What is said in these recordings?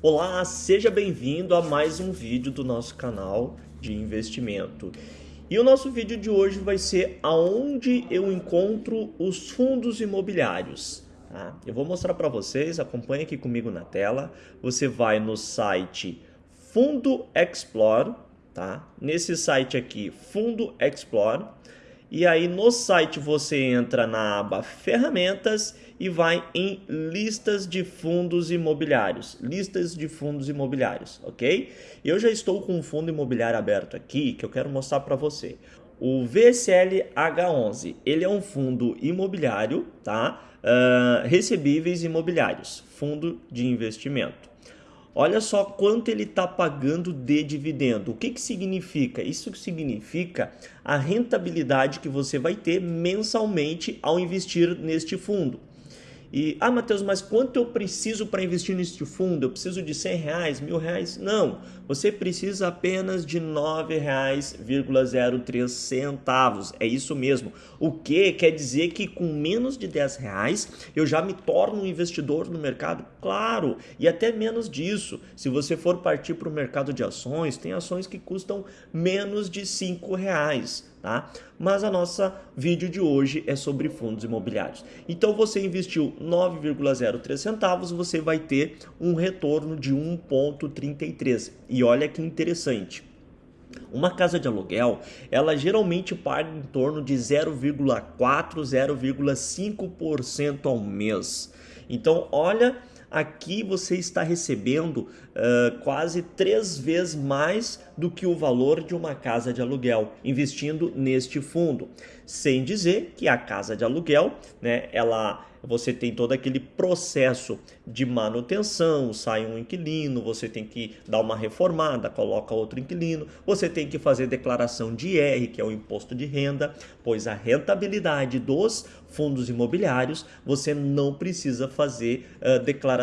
Olá, seja bem-vindo a mais um vídeo do nosso canal de investimento. E o nosso vídeo de hoje vai ser aonde eu encontro os fundos imobiliários. Tá? Eu vou mostrar para vocês, acompanhe aqui comigo na tela. Você vai no site Fundo Explore, tá? Nesse site aqui, Fundo Explore. E aí no site você entra na aba Ferramentas e vai em listas de fundos imobiliários, listas de fundos imobiliários, ok? Eu já estou com um fundo imobiliário aberto aqui que eu quero mostrar para você. O VSL H11, ele é um fundo imobiliário, tá? Uh, recebíveis imobiliários, fundo de investimento. Olha só quanto ele está pagando de dividendo. O que, que significa? Isso significa a rentabilidade que você vai ter mensalmente ao investir neste fundo. E, ah, Matheus, mas quanto eu preciso para investir neste fundo? Eu preciso de 100 reais, mil reais? Não, você precisa apenas de R$ 9,03 centavos. É isso mesmo. O que quer dizer que com menos de 10 reais eu já me torno um investidor no mercado? Claro, e até menos disso. Se você for partir para o mercado de ações, tem ações que custam menos de 5 reais tá? Mas a nossa vídeo de hoje é sobre fundos imobiliários. Então você investiu 9,03 centavos, você vai ter um retorno de 1,33. E olha que interessante. Uma casa de aluguel, ela geralmente paga em torno de 0,4, 0,5% ao mês. Então, olha aqui você está recebendo uh, quase três vezes mais do que o valor de uma casa de aluguel investindo neste fundo. Sem dizer que a casa de aluguel, né, ela você tem todo aquele processo de manutenção, sai um inquilino, você tem que dar uma reformada, coloca outro inquilino, você tem que fazer declaração de IR, que é o imposto de renda, pois a rentabilidade dos fundos imobiliários, você não precisa fazer uh, declaração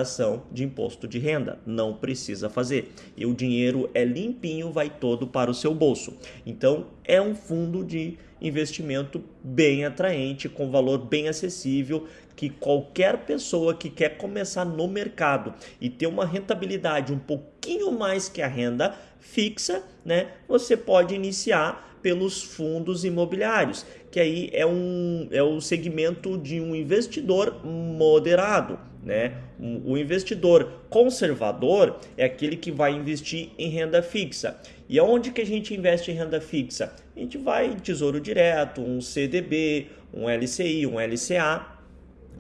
de imposto de renda, não precisa fazer. E o dinheiro é limpinho, vai todo para o seu bolso. Então, é um fundo de investimento bem atraente, com valor bem acessível, que qualquer pessoa que quer começar no mercado e ter uma rentabilidade um pouquinho mais que a renda fixa, né, você pode iniciar pelos fundos imobiliários, que aí é, um, é o segmento de um investidor moderado. Né? O investidor conservador é aquele que vai investir em renda fixa. E aonde que a gente investe em renda fixa? A gente vai em tesouro direto, um CDB, um LCI, um LCA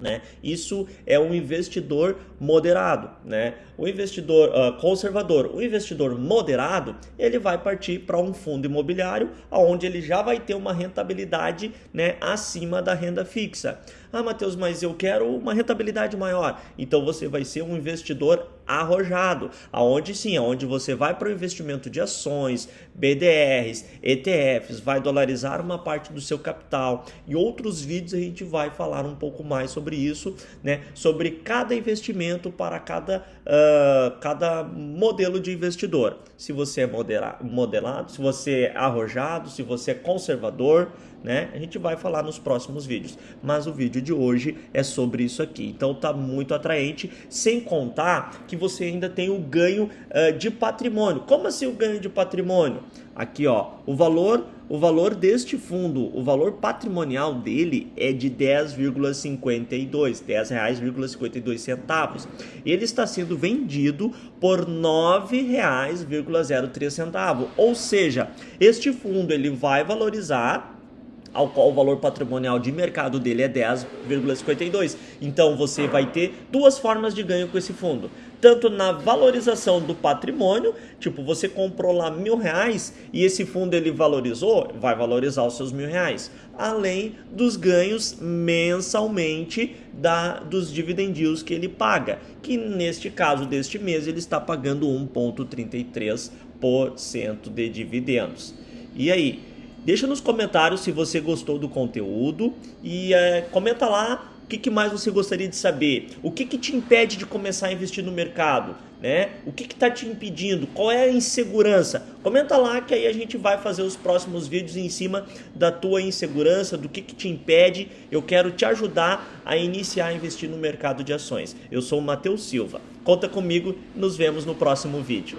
né? Isso é um investidor moderado. Né? O investidor uh, conservador, o investidor moderado, ele vai partir para um fundo imobiliário onde ele já vai ter uma rentabilidade né, acima da renda fixa. Ah, Matheus, mas eu quero uma rentabilidade maior. Então você vai ser um investidor arrojado, aonde sim, aonde você vai para o investimento de ações, BDRs, ETFs, vai dolarizar uma parte do seu capital. E outros vídeos a gente vai falar um pouco mais sobre isso, né? Sobre cada investimento para cada, uh, cada modelo de investidor. Se você é modelado, se você é arrojado, se você é conservador, né? A gente vai falar nos próximos vídeos. Mas o vídeo de hoje é sobre isso aqui. Então tá muito atraente, sem contar que você ainda tem o ganho uh, de patrimônio. Como assim o ganho de patrimônio? Aqui, ó, o valor, o valor deste fundo, o valor patrimonial dele é de 10,52, 10 reais,52 centavos. Ele está sendo vendido por 9 reais,03 centavos. Ou seja, este fundo ele vai valorizar ao qual o valor patrimonial de mercado dele é 10,52. Então você vai ter duas formas de ganho com esse fundo. Tanto na valorização do patrimônio, tipo você comprou lá mil reais e esse fundo ele valorizou, vai valorizar os seus mil reais. Além dos ganhos mensalmente da, dos dividendos que ele paga, que neste caso deste mês ele está pagando 1,33% de dividendos. E aí, Deixa nos comentários se você gostou do conteúdo e é, comenta lá O que, que mais você gostaria de saber? O que, que te impede de começar a investir no mercado? Né? O que está te impedindo? Qual é a insegurança? Comenta lá que aí a gente vai fazer os próximos vídeos em cima da tua insegurança, do que, que te impede. Eu quero te ajudar a iniciar a investir no mercado de ações. Eu sou o Matheus Silva. Conta comigo, nos vemos no próximo vídeo.